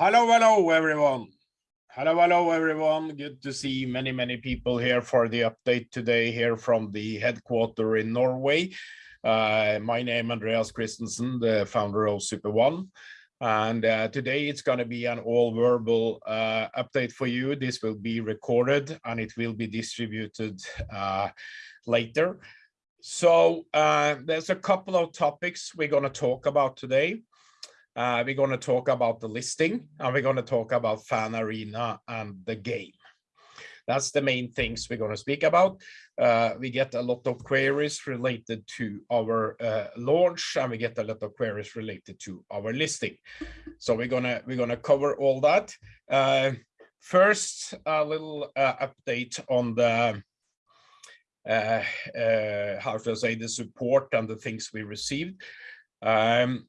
Hello, hello, everyone. Hello, hello, everyone. Good to see many, many people here for the update today here from the headquarter in Norway. Uh, my name is Andreas Christensen, the founder of Super One. And uh, today it's going to be an all verbal uh, update for you. This will be recorded and it will be distributed uh, later. So uh, there's a couple of topics we're going to talk about today. Uh, we're going to talk about the listing and we're going to talk about Fan Arena and the game. That's the main things we're going to speak about. Uh, we get a lot of queries related to our uh, launch and we get a lot of queries related to our listing. So we're gonna we're gonna cover all that. Uh, first, a little uh, update on the uh, uh, how I say the support and the things we received. Um,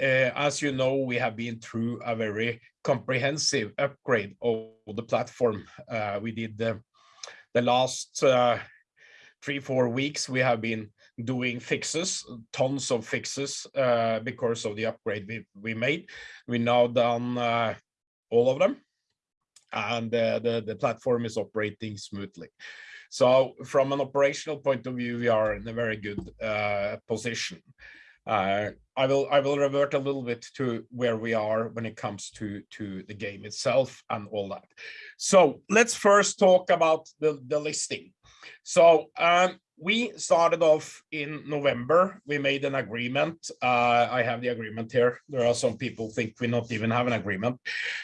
as you know, we have been through a very comprehensive upgrade of the platform. Uh, we did the, the last uh, three, four weeks, we have been doing fixes, tons of fixes uh, because of the upgrade we, we made. We now done uh, all of them and uh, the, the platform is operating smoothly. So from an operational point of view, we are in a very good position. Uh, I will I will revert a little bit to where we are when it comes to to the game itself and all that. So let's first talk about the the listing. So um, we started off in November. We made an agreement. Uh, I have the agreement here. There are some people think we not even have an agreement.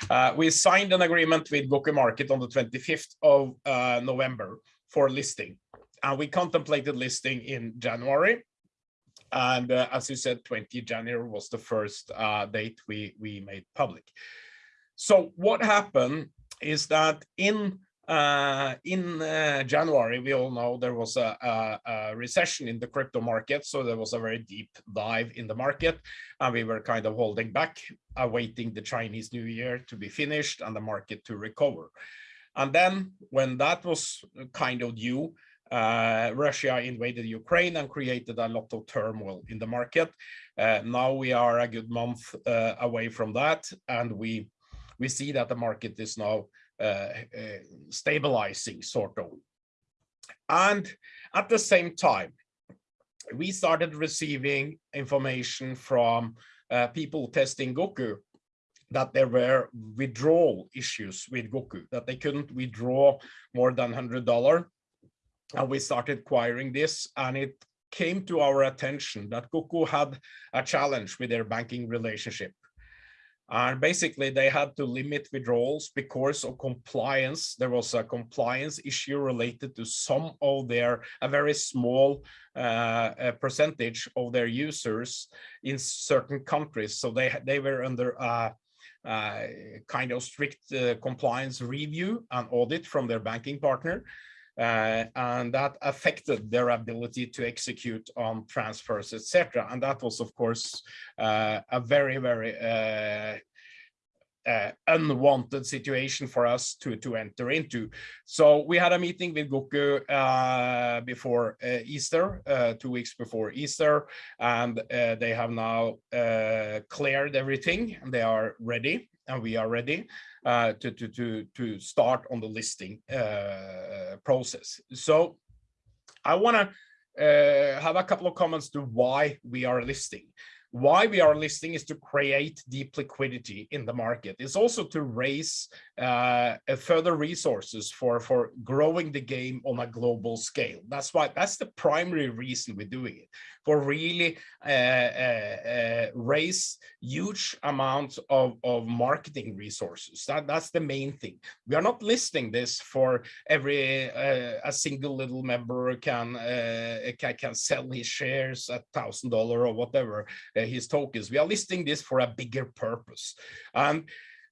Uh, we signed an agreement with Goku Market on the 25th of uh, November for listing. And we contemplated listing in January and uh, as you said, 20 January was the first uh, date we, we made public. So what happened is that in uh, in uh, January, we all know there was a, a, a, recession in the crypto market. So there was a very deep dive in the market and we were kind of holding back, awaiting the Chinese New Year to be finished and the market to recover. And then when that was kind of due, uh, Russia invaded Ukraine and created a lot of turmoil in the market. Uh, now we are a good month uh, away from that, and we we see that the market is now uh, uh, stabilizing, sort of. And at the same time, we started receiving information from uh, people testing Goku that there were withdrawal issues with Goku, that they couldn't withdraw more than $100 and we started acquiring this and it came to our attention that Goku had a challenge with their banking relationship. And basically they had to limit withdrawals because of compliance. There was a compliance issue related to some of their, a very small uh, percentage of their users in certain countries. So they, they were under a, a kind of strict uh, compliance review and audit from their banking partner. Uh, and that affected their ability to execute on transfers, etc. And that was, of course, uh, a very, very uh, uh, unwanted situation for us to to enter into. So we had a meeting with Goku uh, before uh, Easter, uh, two weeks before Easter, and uh, they have now cleared everything they are ready and we are ready uh, to, to, to, to start on the listing uh, process. So I want to uh, have a couple of comments to why we are listing why we are listing is to create deep liquidity in the market. It's also to raise uh, further resources for, for growing the game on a global scale. That's why that's the primary reason we're doing it, for really uh, uh, uh raise huge amounts of, of marketing resources. That, that's the main thing. We are not listing this for every a single little member can, can, can sell his shares at thousand dollar or whatever his tokens. We are listing this for a bigger purpose. And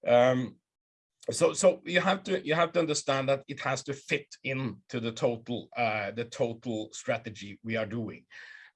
um, so so you have to you have to understand that it has to fit into the total uh, the total strategy we are doing.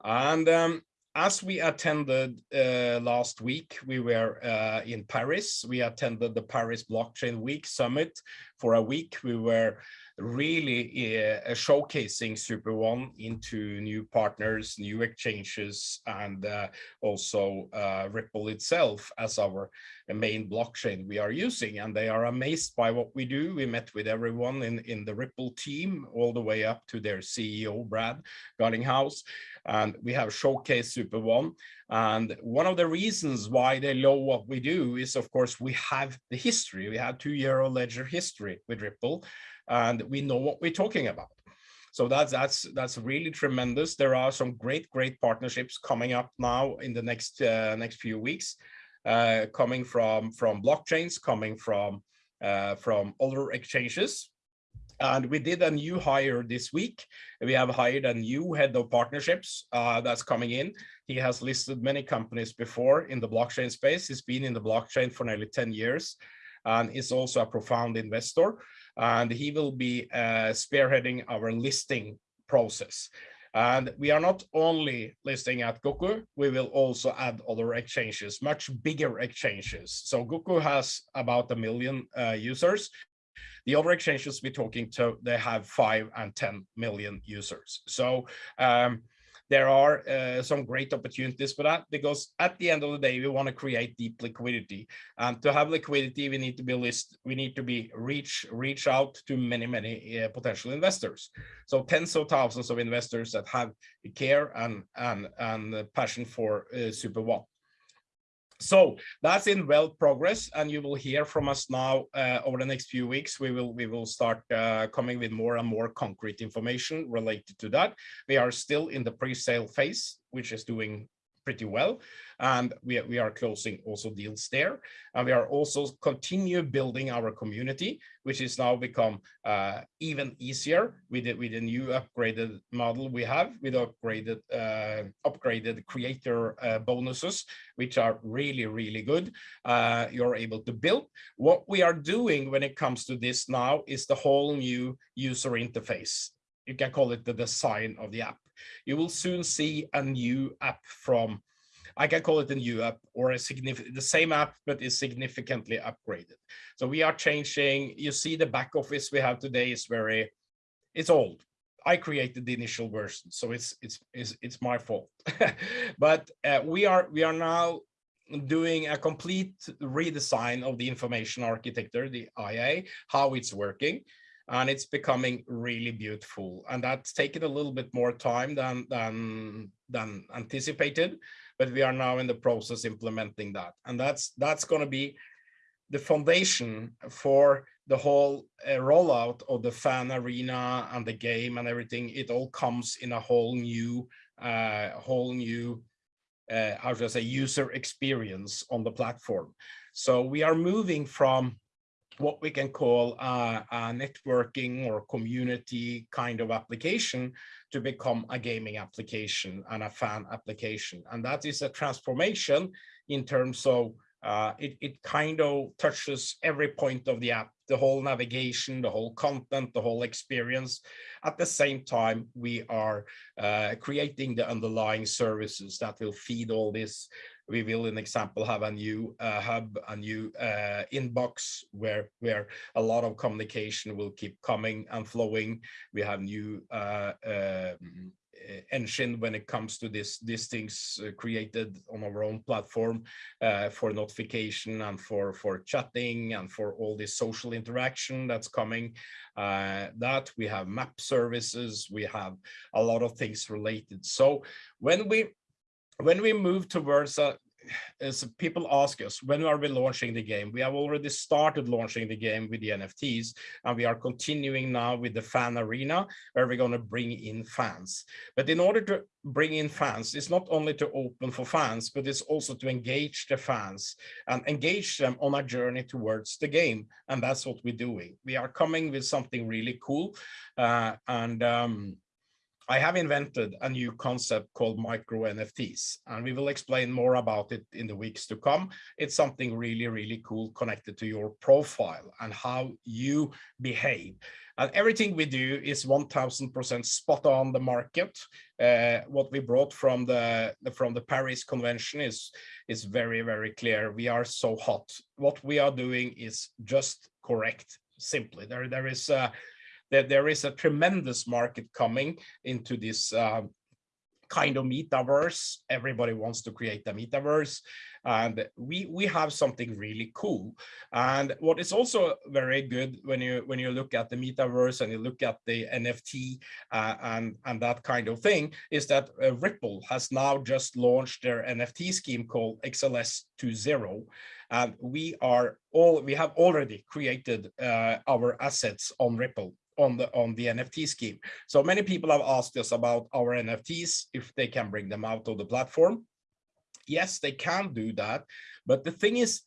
And um, as we attended uh, last week, we were uh, in Paris. We attended the Paris Blockchain Week Summit for a week. We were really uh, showcasing Super One into new partners, new exchanges, and uh, also uh, Ripple itself as our main blockchain we are using. And they are amazed by what we do. We met with everyone in, in the Ripple team, all the way up to their CEO, Brad Garlinghouse. And we have showcased Super One. And one of the reasons why they know what we do is, of course, we have the history. We have two euro ledger history with Ripple and we know what we're talking about. So that's that's that's really tremendous. There are some great great partnerships coming up now in the next uh, next few weeks, uh, coming from from blockchains, coming from uh, from other exchanges. And we did a new hire this week. We have hired a new head of partnerships uh, that's coming in. He has listed many companies before in the blockchain space. He's been in the blockchain for nearly 10 years and is also a profound investor and he will be uh, spearheading our listing process. And we are not only listing at Goku, we will also add other exchanges, much bigger exchanges. So Goku has about a million uh, users. The other exchanges we're talking to, they have five and 10 million users. So um, there are uh, some great opportunities for that because at the end of the day, we want to create deep liquidity. And to have liquidity, we need to be list, we need to be reach reach out to many, many uh, potential investors. So tens of thousands of investors that have care and and and passion for uh, Super One. So that's in well progress, and you will hear from us now uh, over the next few weeks. We will we will start uh, coming with more and more concrete information related to that. We are still in the pre-sale phase, which is doing pretty well and we, we are closing also deals there. And we are also continue building our community, which is now become uh, even easier with the, with the new upgraded model we have with upgraded uh, upgraded creator uh, bonuses, which are really, really good. Uh, you're able to build. What we are doing when it comes to this now is the whole new user interface. You can call it the design of the app. You will soon see a new app from I can call it a new app or a significant, the same app, but is significantly upgraded. So we are changing, you see the back office we have today is very, it's old. I created the initial version, so it's it's it's, it's my fault. but uh, we are we are now doing a complete redesign of the information architecture, the IA, how it's working, and it's becoming really beautiful. And that's taken a little bit more time than than than anticipated but we are now in the process implementing that. And that's that's going to be the foundation for the whole uh, rollout of the fan arena and the game and everything. It all comes in a whole new, uh, whole new, uh, how should I say, user experience on the platform. So we are moving from what we can call a, a, networking or community kind of application to become a gaming application and a fan application. And that is a transformation in terms of uh, it, it kind of touches every point of the app, the whole navigation, the whole content, the whole experience. At the same time, we are uh, creating the underlying services that will feed all this we will, in example, have a new uh, hub, a new uh, inbox where where a lot of communication will keep coming and flowing. We have new uh, um, engine when it comes to this these things uh, created on our own platform uh, for notification and for for chatting and for all this social interaction that's coming. Uh, that we have map services. We have a lot of things related. So when we when we move towards a as people ask us when are we launching the game? We have already started launching the game with the nfts and we are continuing now with the fan arena where we're going to bring in fans. But in order to bring in fans it's not only to open for fans but it's also to engage the fans and engage them on a journey towards the game and that's what we're doing. We are coming with something really cool uh, and um, I have invented a new concept called micro NFTs, and we will explain more about it in the weeks to come. It's something really, really cool connected to your profile and how you behave. And everything we do is 1000% spot on the market. Uh, what we brought from the, from the Paris Convention is, is very, very clear. We are so hot. What we are doing is just correct simply. There, there is a, there, there is a tremendous market coming into this uh, kind of metaverse. Everybody wants to create a metaverse and we we have something really cool. And what is also very good when you when you look at the metaverse and you look at the NFT uh, and and that kind of thing is that uh, Ripple has now just launched their NFT scheme called XLS 2.0 and we are all we have already created uh, our assets on Ripple on the on the NFT scheme. So many people have asked us about our NFTs, if they can bring them out of the platform. Yes, they can do that. But the thing is,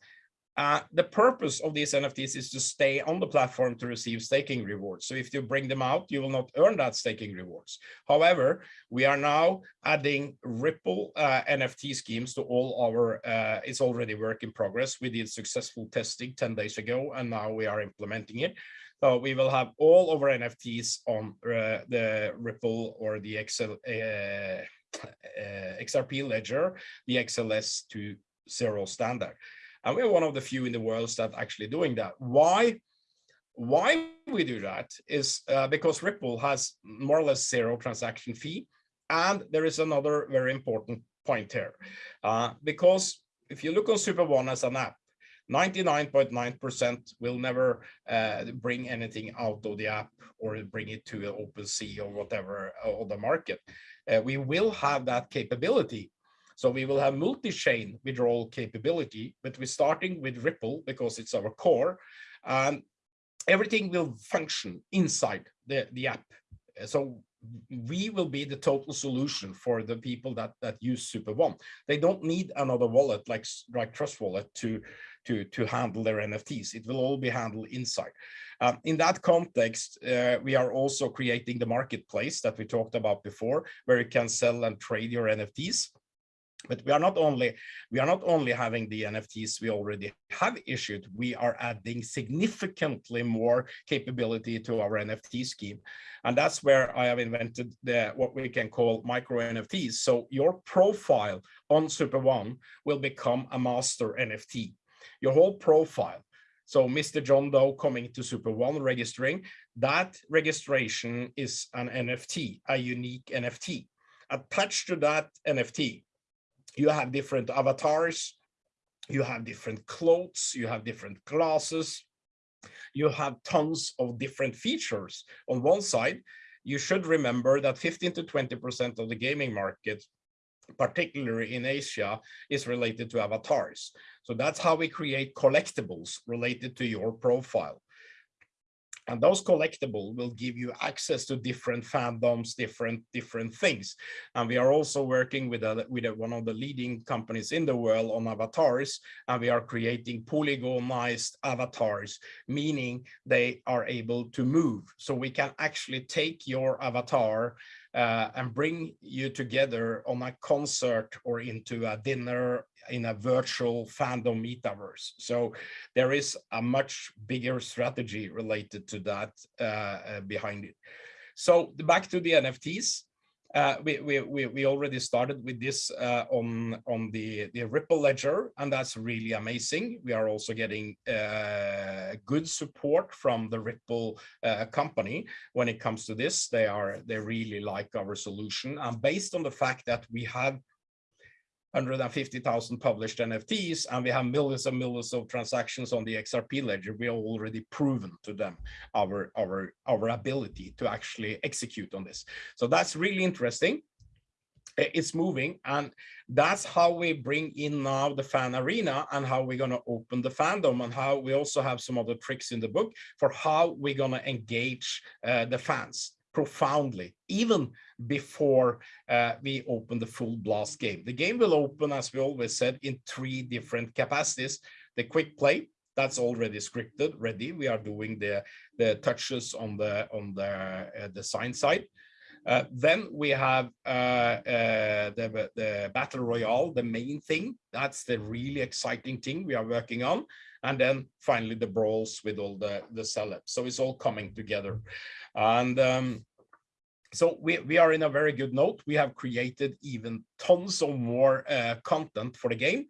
uh, the purpose of these NFTs is to stay on the platform to receive staking rewards. So if you bring them out, you will not earn that staking rewards. However, we are now adding Ripple uh, NFT schemes to all our, uh, it's already work in progress. We did successful testing 10 days ago, and now we are implementing it. So we will have all of our NFTs on uh, the Ripple or the Excel, uh, uh, XRP ledger, the XLS 2.0 standard. And we're one of the few in the world that actually doing that. Why? Why we do that is uh, because Ripple has more or less zero transaction fee. And there is another very important point here, uh, because if you look on Super One as an app, 99.9% will never uh, bring anything out of the app or bring it to OpenSea or whatever uh, on the market. Uh, we will have that capability. So we will have multi-chain withdrawal capability, but we're starting with Ripple because it's our core and everything will function inside the, the app. So we will be the total solution for the people that that use super one they don't need another wallet like like trust wallet to to to handle their nfts it will all be handled inside. Um, in that context uh, we are also creating the marketplace that we talked about before where you can sell and trade your nfts but we are not only we are not only having the nfts we already have issued we are adding significantly more capability to our nft scheme. And that's where i have invented the what we can call micro nfts so your profile on super one will become a master nft your whole profile so Mr. John Doe coming to Super One registering, that registration is an NFT, a unique NFT. Attached to that NFT, you have different avatars, you have different clothes, you have different classes, you have tons of different features. On one side, you should remember that 15 to 20% of the gaming market, particularly in Asia, is related to avatars. So that's how we create collectibles related to your profile. And those collectible will give you access to different fandoms, different different things. And we are also working with a, with a, one of the leading companies in the world on avatars, and we are creating polygonized avatars, meaning they are able to move. So we can actually take your avatar uh, and bring you together on a concert or into a dinner in a virtual fandom metaverse. So there is a much bigger strategy related to that uh, uh, behind it. So back to the NFTs. Uh, we, we, we already started with this uh, on, on the, the Ripple ledger, and that's really amazing. We are also getting uh, good support from the Ripple uh, company when it comes to this. They are they really like our solution, and based on the fact that we have 150,000 published NFTs, and we have millions and millions of transactions on the XRP ledger. We have already proven to them our, our, our ability to actually execute on this. So that's really interesting. It's moving, and that's how we bring in now the fan arena and how we're going to open the fandom and how we also have some other tricks in the book for how we're going to engage uh, the fans profoundly, even before uh, we open the full blast game. The game will open, as we always said, in three different capacities. The quick play, that's already scripted, ready. We are doing the, the touches on the, on the uh, design side. Uh, then we have uh, uh, the, the battle royale, the main thing. That's the really exciting thing we are working on. And then finally the brawls with all the, the celebs. So it's all coming together. And um, so we, we are in a very good note. We have created even tons of more uh, content for the game.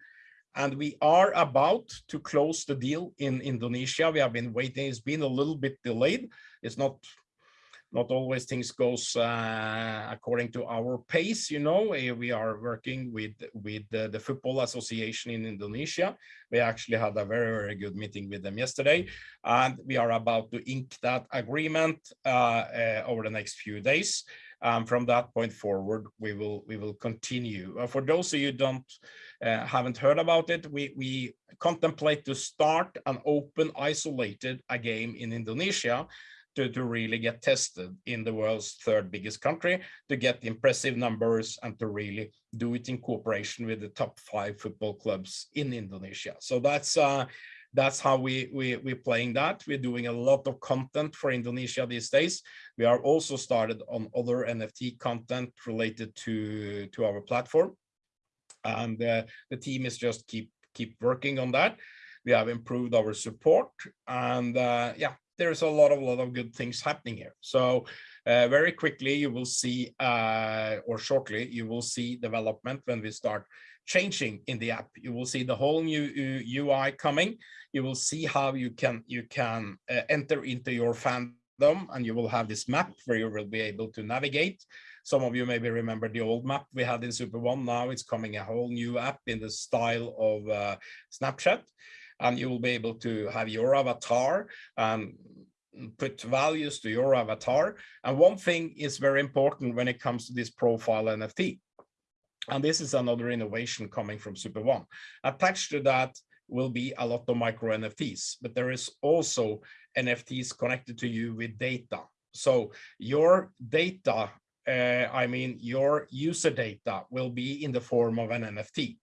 and we are about to close the deal in Indonesia. We have been waiting. It's been a little bit delayed. It's not not always things goes uh, according to our pace. You know, eh, we are working with with the, the, football association in Indonesia. We actually had a very very good meeting with them yesterday, and we are about to ink that agreement uh, uh, over the next few days. Um, from that point forward, we will we will continue. Uh, for those of you don't uh, haven't heard about it, we we contemplate to start an open isolated a game in Indonesia to, to really get tested in the world's third biggest country to get impressive numbers and to really do it in cooperation with the top five football clubs in Indonesia. So that's uh, that's how we, we, we're playing that. We're doing a lot of content for Indonesia these days. We are also started on other NFT content related to, to our platform. And uh, the team is just keep, keep working on that. We have improved our support and uh, yeah, there's a lot of lot of good things happening here. So uh, very quickly you will see, uh, or shortly you will see development when we start changing in the app. You will see the whole new UI coming. You will see how you can you can uh, enter into your fandom, and you will have this map where you will be able to navigate. Some of you maybe remember the old map we had in Super One. Now it's coming a whole new app in the style of uh, Snapchat and you will be able to have your avatar and put values to your avatar. And one thing is very important when it comes to this profile NFT. And this is another innovation coming from Super One. Attached to that will be a lot of micro NFTs, but there is also NFTs connected to you with data. So your data, uh, I mean, your user data will be in the form of an NFT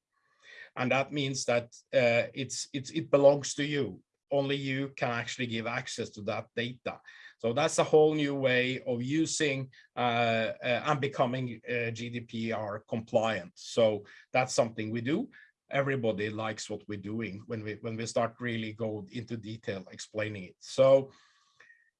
and that means that uh, it's it's it belongs to you. Only you can actually give access to that data. So that's a whole new way of using uh, uh, and becoming uh, GDPR compliant. So that's something we do. Everybody likes what we're doing when we when we start really go into detail explaining it. So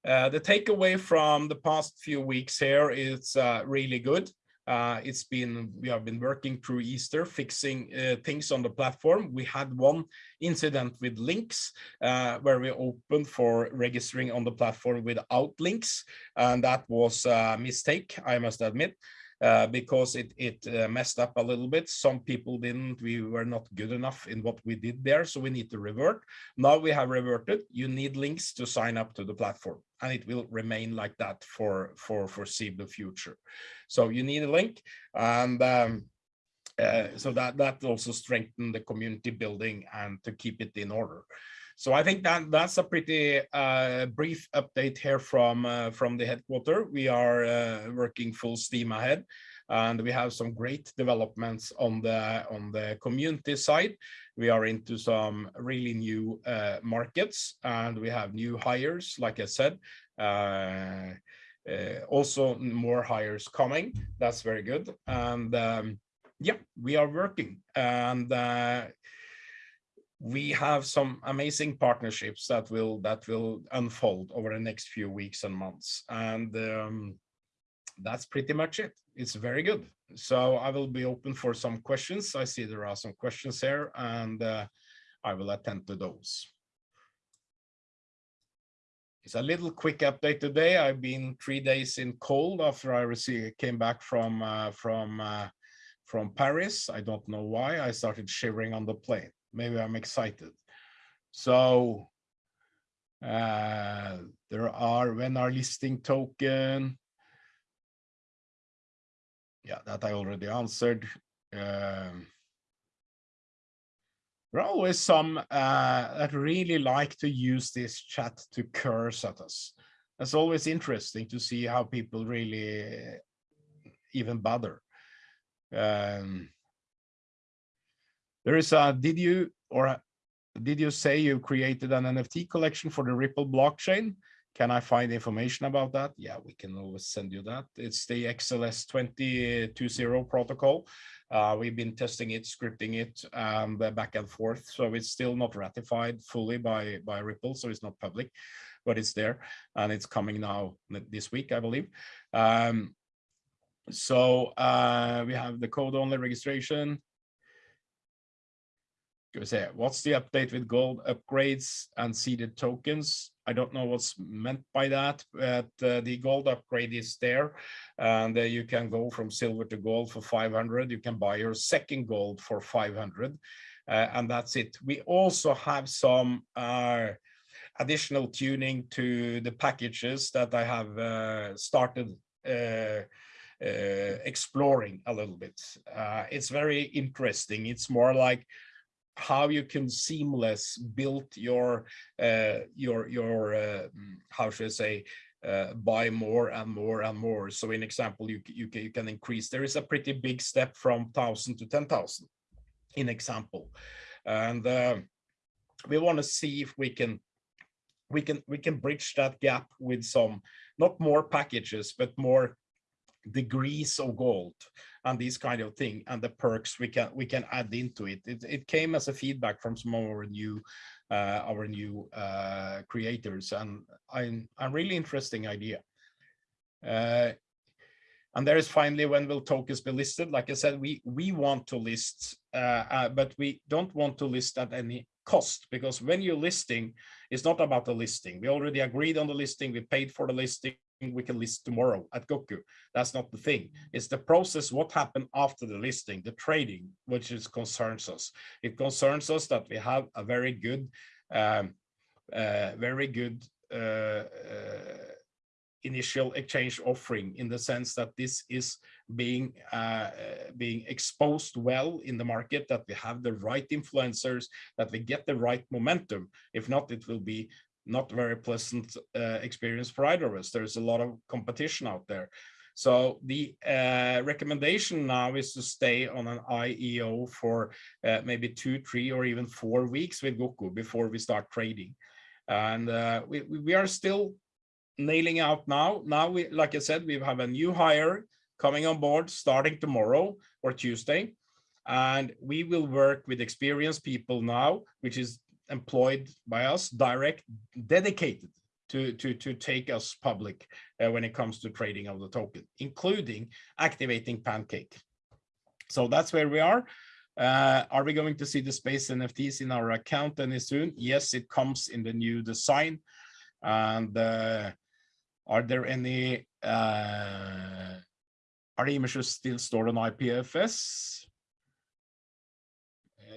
uh, the takeaway from the past few weeks here is uh, really good uh, it's been, we have been working through Easter, fixing uh, things on the platform. We had one incident with links uh, where we opened for registering on the platform without links. And that was a mistake, I must admit. Uh, because it, it uh, messed up a little bit. Some people didn't, we were not good enough in what we did there, so we need to revert. Now we have reverted, you need links to sign up to the platform, and it will remain like that for, for foreseeable future. So you need a link, and um, uh, so that, that also strengthen the community building and to keep it in order. So I think that that's a pretty uh, brief update here from uh, from the headquarter. We are uh, working full steam ahead, and we have some great developments on the on the community side. We are into some really new uh, markets, and we have new hires, like I said. Uh, uh, also, more hires coming. That's very good, and um, yeah, we are working and we have some amazing partnerships that will that will unfold over the next few weeks and months. And um, that's pretty much it. It's very good. So i will be open for some questions. I see there are some questions here and uh, i will attend to those. It's a little quick update today. I've been three days in cold after i received came back from uh, from uh, from paris. I don't know why. I started shivering on the plane maybe I'm excited. So uh, there are when our listing token. Yeah, that I already answered. Um, there are always some uh, that really like to use this chat to curse at us. It's always interesting to see how people really even bother. Um, there is a, did you, or did you say you created an NFT collection for the Ripple blockchain? Can I find information about that? Yeah, we can always send you that. It's the XLS 2020 protocol. Uh, we've been testing it, scripting it um, back and forth. So it's still not ratified fully by, by Ripple, so it's not public, but it's there and it's coming now this week, I believe. Um, so uh, we have the code only registration. Go say, what's the update with gold upgrades and seeded tokens? I don't know what's meant by that, but uh, the gold upgrade is there and uh, you can go from silver to gold for 500. You can buy your second gold for 500 uh, and that's it. We also have some uh, additional tuning to the packages that I have uh, started uh, exploring a little bit. it's very interesting. It's more like how you can seamless build your uh, your your uh, how should I say uh, buy more and more and more. So in example, you you can, you can increase. There is a pretty big step from thousand to ten thousand. In example, and uh, we want to see if we can we can we can bridge that gap with some not more packages but more degrees of gold and these kind of thing and the perks we can we can add into it. It, it came as a feedback from some of our new uh, our new uh, creators and I'm a really interesting idea. Uh, and there is finally when will tokens be listed like i said we we want to list uh, uh, but we don't want to list at any cost because when you're listing it's not about the listing. We already agreed on the listing. We paid for the listing we can list tomorrow at Goku. That's not the thing. It's the process, what happened after the listing, the trading, which is concerns us. It concerns us that we have a very good, um, uh, very good uh, uh, initial exchange offering in the sense that this is being uh, being exposed well in the market, that we have the right influencers, that we get the right momentum. If not, it will be not very pleasant uh, experience for either of us. There's a lot of competition out there. So the uh, recommendation now is to stay on an IEO for uh, maybe two, three, or even four weeks with Goku before we start trading. And uh, we, we are still nailing out now. Now, we, like I said, we have a new hire coming on board starting tomorrow or Tuesday. And we will work with experienced people now, which is employed by us, direct, dedicated to, to, to take us public uh, when it comes to trading of the token, including activating Pancake. So that's where we are. Uh, are we going to see the space NFTs in our account any soon? Yes, it comes in the new design. And uh, are there any, uh, are the images still stored on IPFS?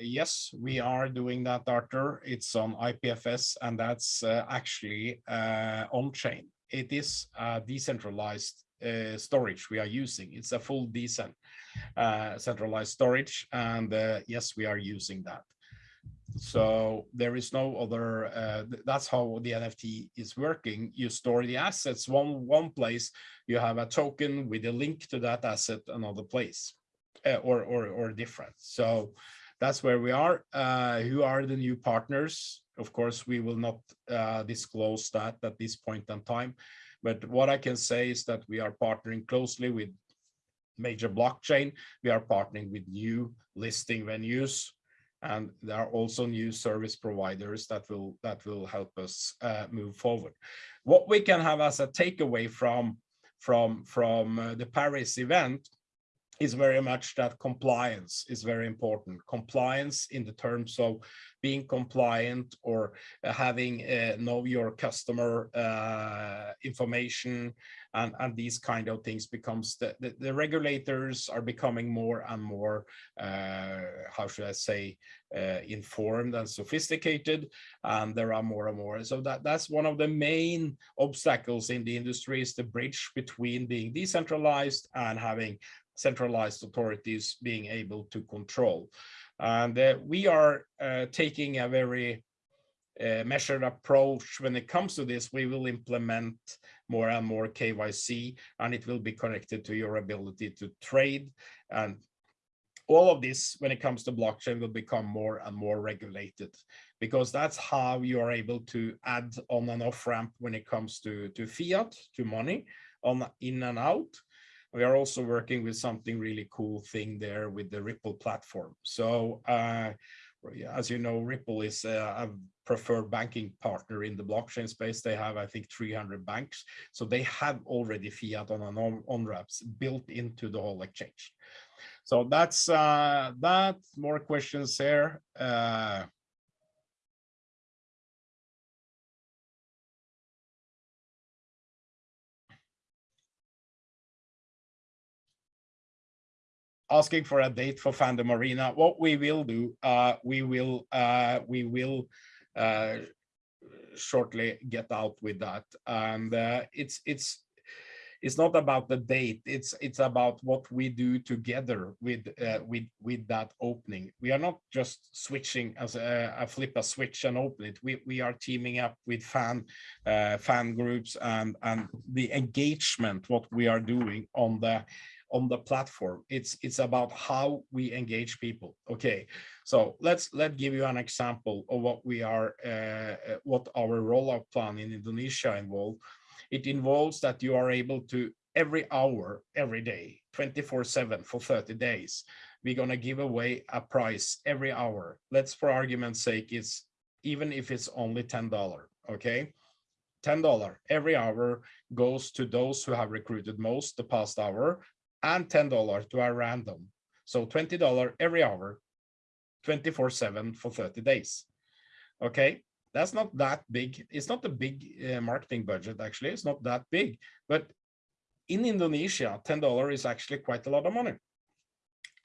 Yes, we are doing that, Arthur. It's on IPFS, and that's uh, actually uh, on-chain. It is decentralized uh, storage we are using. It's a full decent uh, centralized storage, and uh, yes, we are using that. So there is no other. Uh, that's how the NFT is working. You store the assets one one place. You have a token with a link to that asset another place, or or or different. So that's where we are. Uh, who are the new partners? Of course, we will not uh, disclose that at this point in time. But what I can say is that we are partnering closely with major blockchain. We are partnering with new listing venues, and there are also new service providers that will that will help us uh, move forward. What we can have as a takeaway from from from uh, the Paris event is very much that compliance is very important. Compliance in the terms of being compliant or having uh, know your customer uh, information and, and these kind of things becomes the, the, the regulators are becoming more and more, uh, how should I say, uh, informed and sophisticated, and there are more and more. So that, that's one of the main obstacles in the industry is the bridge between being decentralized and having centralized authorities being able to control. And uh, we are uh, taking a very uh, measured approach when it comes to this. We will implement more and more KYC, and it will be connected to your ability to trade. And all of this, when it comes to blockchain, will become more and more regulated because that's how you are able to add on and off ramp when it comes to, to fiat, to money, on in and out we are also working with something really cool thing there with the Ripple platform. So uh, as you know, Ripple is a, preferred banking partner in the blockchain space. They have, I think, 300 banks. So they have already fiat on an on-ramps built into the whole exchange. So that's uh, that. More questions here. Uh, asking for a date for Fandom Arena. What we will do, uh, we will uh, we will uh, shortly get out with that, and uh, it's it's it's not about the date. It's it's about what we do together with uh, with with that opening. We are not just switching as a, a, flip a switch and open it. We we are teaming up with fan uh, fan groups and and the engagement what we are doing on the on the platform it's it's about how we engage people okay so let's let give you an example of what we are uh, uh what our rollout plan in indonesia involved it involves that you are able to every hour, every day, 24 seven for 30 days. We're going to give away a price every hour. Let's for argument's sake, it's even if it's only $10, okay? $10 every hour goes to those who have recruited most the past hour and $10 to a random. So $20 every hour, 24 seven for 30 days. Okay, that's not that big. It's not a big uh, marketing budget, actually. It's not that big. But in Indonesia, $10 is actually quite a lot of money.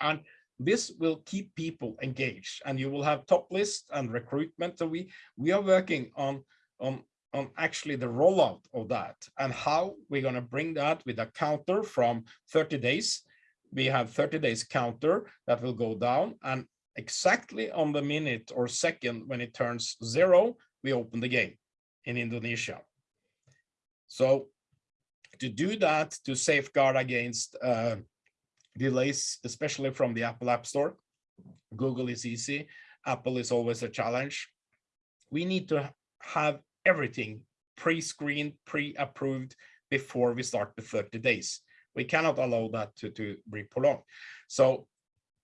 And this will keep people engaged and you will have top list and recruitment. So we, we are working on, on, on actually the rollout of that and how we're going to bring that with a counter from 30 days. We have 30 days counter that will go down and exactly on the minute or second when it turns zero, we open the game in Indonesia. So to do that, to safeguard against uh, delays, especially from the Apple App Store, Google is easy, Apple is always a challenge. We need to have everything pre-screened, pre-approved before we start the 30 days. We cannot allow that to, to be prolonged. So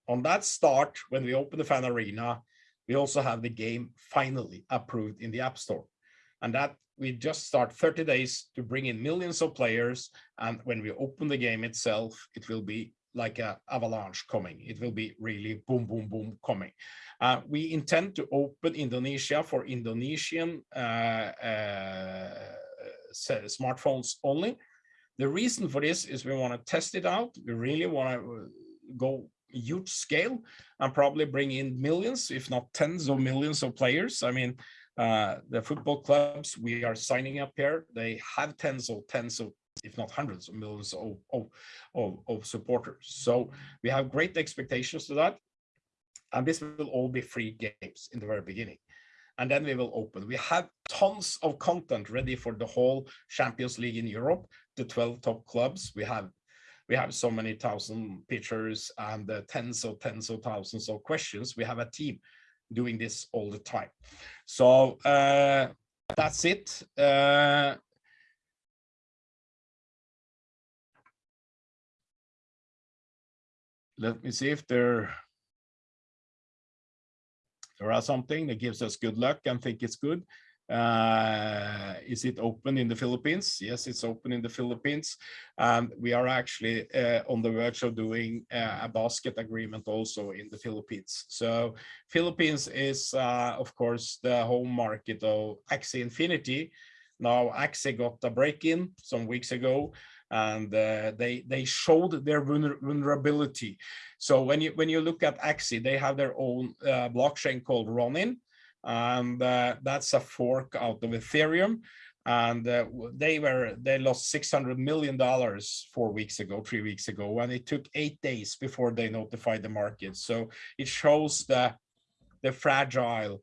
on that start, when we open the fan arena, we also have the game finally approved in the App Store. And that we just start 30 days to bring in millions of players. And when we open the game itself, it will be like a avalanche coming. It will be really boom, boom, boom coming. Uh, we intend to open Indonesia for Indonesian uh, uh, smartphones only. The reason for this is we want to test it out. We really want to go huge scale and probably bring in millions, if not tens of millions of players. I mean, uh, the football clubs we are signing up here, they have tens of tens of, if not hundreds of millions of, of, of, of supporters. So we have great expectations to that. And this will all be free games in the very beginning. And then we will open. We have tons of content ready for the whole Champions League in Europe, the 12 top clubs. We have we have so many thousand pictures and uh, tens of tens of thousands of questions. We have a team doing this all the time. So uh, that's it. Uh, let me see if there there are something that gives us good luck and think it's good. Uh, is it open in the Philippines? Yes, it's open in the Philippines. And we are actually uh, on the verge of doing uh, a basket agreement also in the Philippines. So Philippines is, uh, of course, the home market of Axie Infinity. Now Axie got a break-in some weeks ago and uh, they they showed their vulnerability. So when you when you look at Axie, they have their own uh, blockchain called Ronin, and uh, that's a fork out of Ethereum. And uh, they were they lost 600 million dollars four weeks ago, three weeks ago, and it took eight days before they notified the market. So it shows the the fragile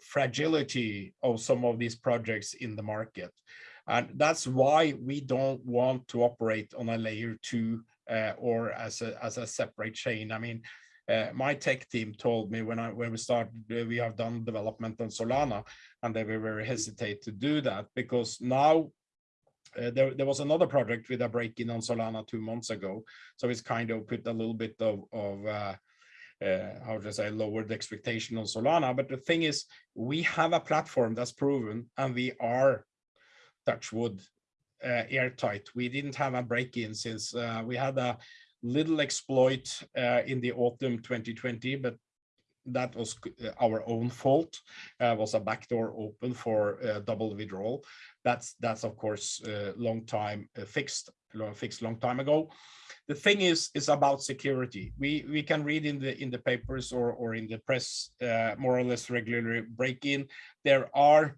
fragility of some of these projects in the market. And that's why we don't want to operate on a layer two uh, or as a, as a separate chain. I mean, uh, my tech team told me when I when we started, uh, we have done development on Solana, and they were very hesitate to do that because now uh, there, there was another project with a break-in on Solana two months ago. So it's kind of put a little bit of, of uh, uh, how to say, lowered the expectation on Solana. But the thing is, we have a platform that's proven and we are, touch wood, uh, airtight. We didn't have a break-in since uh, we had a little exploit uh, in the autumn 2020, but that was uh, our own fault uh, was a backdoor open for uh, double withdrawal that's that's of course uh, long time uh, fixed fixed long time ago the thing is is about security we we can read in the in the papers or or in the press uh, more or less regularly break in there are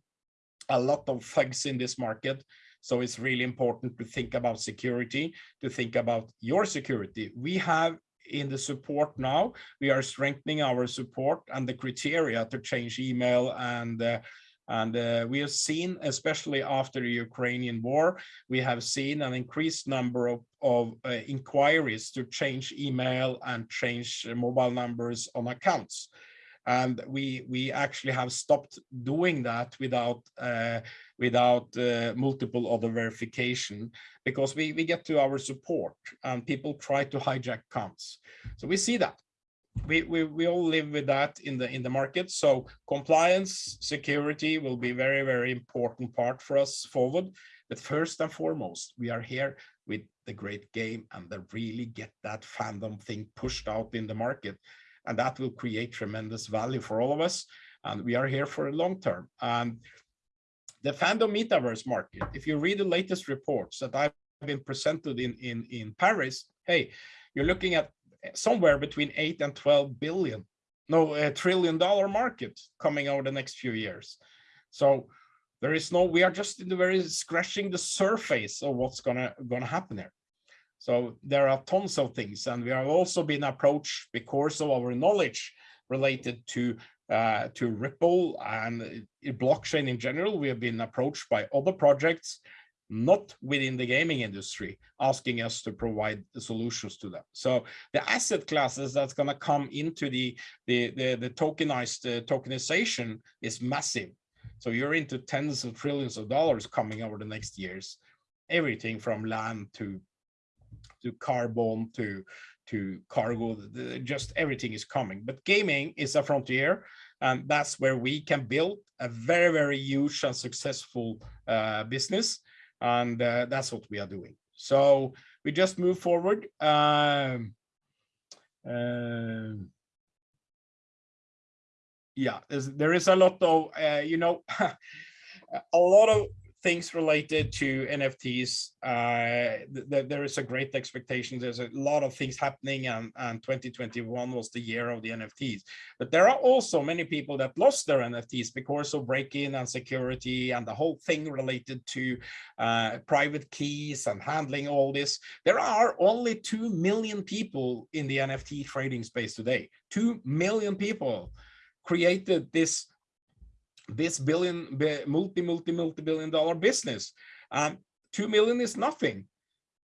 a lot of thugs in this market so it's really important to think about security to think about your security we have in the support now. We are strengthening our support and the criteria to change email and uh, and uh, we have seen, especially after the Ukrainian war, we have seen an increased number of, of uh, inquiries to change email and change mobile numbers on accounts. And we we actually have stopped doing that without uh, without uh, multiple other verification because we we get to our support and people try to hijack accounts. So we see that we, we we all live with that in the in the market so compliance security will be very very important part for us forward but first and foremost we are here with the great game and the really get that fandom thing pushed out in the market and that will create tremendous value for all of us. And we are here for a long term. And the fandom metaverse market, if you read the latest reports that I've been presented in, in, in Paris, hey, you're looking at somewhere between 8 and 12 billion, no, a trillion dollar market coming over the next few years. So there is no, we are just in the very scratching the surface of what's gonna gonna happen here. So there are tons of things, and we have also been approached because of our knowledge related to uh, to Ripple and blockchain in general. We have been approached by other projects, not within the gaming industry, asking us to provide the solutions to them. So the asset classes that's going to come into the the the, the tokenized uh, tokenization is massive. So you're into tens of trillions of dollars coming over the next years. Everything from land to to carbon to to cargo just everything is coming but gaming is a frontier and that's where we can build a very very huge and successful uh, business and uh, that's what we are doing. So we just move forward um, uh, yeah there is a lot of uh, you know a lot of things related to NFTs, uh, th th there is a great expectation. There's a lot of things happening and, and 2021 was the year of the NFTs. But there are also many people that lost their NFTs because of break-in and security and the whole thing related to uh, private keys and handling all this. There are only 2 million people in the NFT trading space today. 2 million people created this this billion, multi, multi, multi-billion dollar business. Um, 2 million is nothing.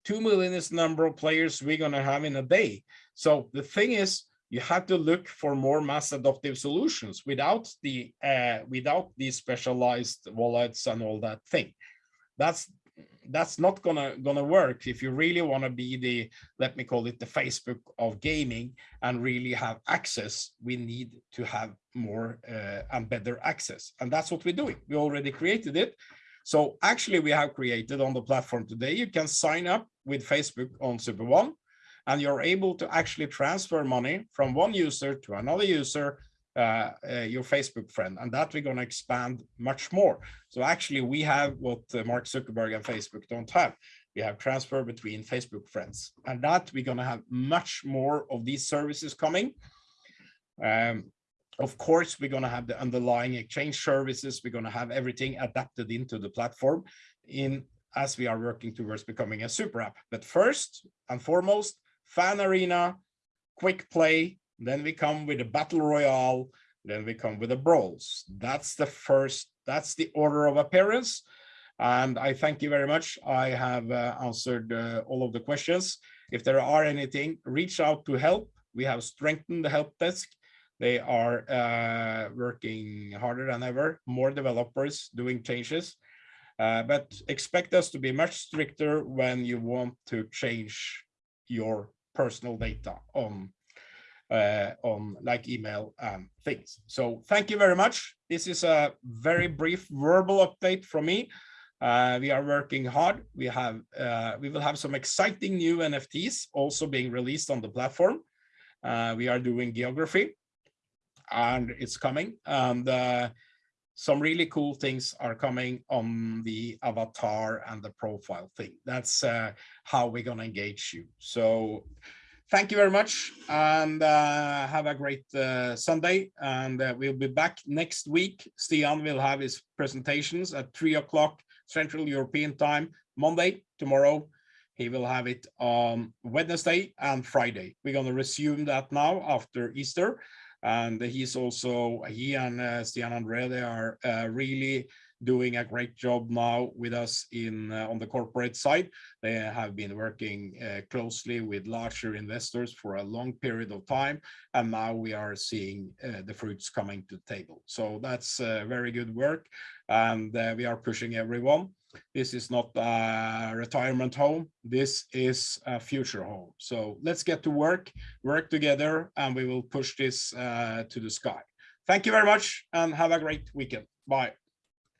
2 million is number of players we're going to have in a day. So the thing is, you have to look for more mass adoptive solutions without the uh, without these specialized wallets and all that thing. That's that's not gonna gonna work if you really want to be the let me call it the facebook of gaming and really have access we need to have more uh, and better access. And that's what we're doing. We already created it. So actually we have created on the platform today you can sign up with facebook on super one and you're able to actually transfer money from one user to another user uh, uh, your Facebook friend, and that we're going to expand much more. So actually, we have what uh, Mark Zuckerberg and Facebook don't have. We have transfer between Facebook friends, and that we're going to have much more of these services coming. Um, of course, we're going to have the underlying exchange services. We're going to have everything adapted into the platform in as we are working towards becoming a super app. But first and foremost, fan arena, quick play, then we come with a battle royale. Then we come with the brawls. That's the first, that's the order of appearance. And I thank you very much. I have uh, answered uh, all of the questions. If there are anything, reach out to help. We have strengthened the help desk. They are uh, working harder than ever, more developers doing changes. Uh, but expect us to be much stricter when you want to change your personal data on uh, on like email and things. So thank you very much. This is a very brief verbal update from me. Uh, we are working hard. We have uh, we will have some exciting new NFTs also being released on the platform. Uh, we are doing geography and it's coming. And uh, some really cool things are coming on the avatar and the profile thing. That's uh, how we're going to engage you. So thank you very much and uh, have a great uh, Sunday. And uh, we'll be back next week. Stian will have his presentations at three o'clock Central European time, Monday, tomorrow. He will have it on Wednesday and Friday. We're going to resume that now after Easter and he's also he and uh, Stian Andre they are uh, really doing a great job now with us in uh, on the corporate side. They have been working uh, closely with larger investors for a long period of time, and now we are seeing uh, the fruits coming to the table. So that's uh, very good work, and uh, we are pushing everyone. This is not a retirement home. This is a future home. So let's get to work, work together, and we will push this uh, to the sky. Thank you very much and have a great weekend. Bye.